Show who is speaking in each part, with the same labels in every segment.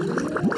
Speaker 1: Thank you.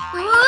Speaker 1: Whoa!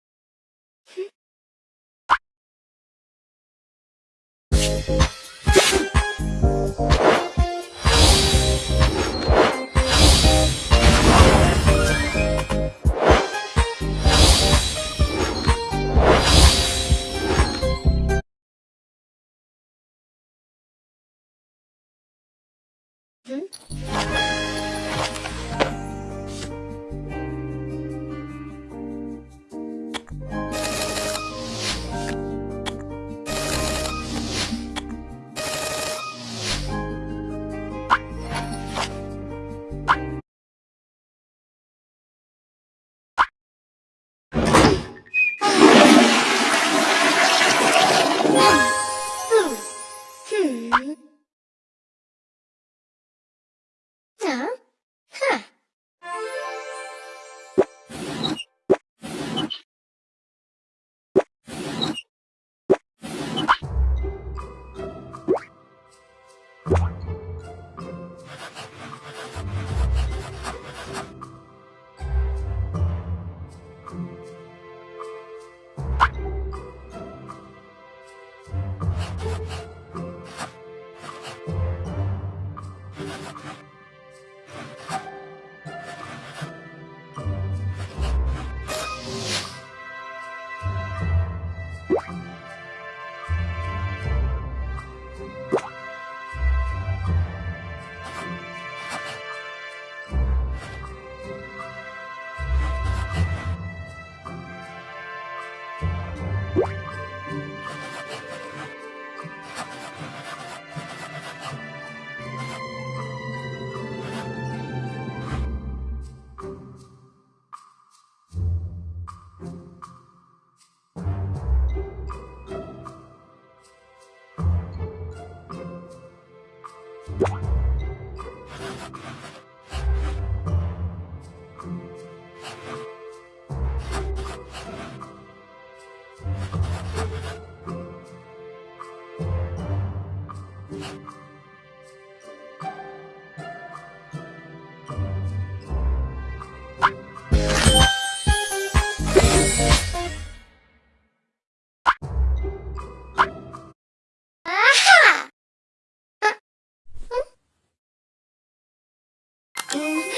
Speaker 1: Mm-hmm.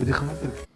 Speaker 1: بدي خمسة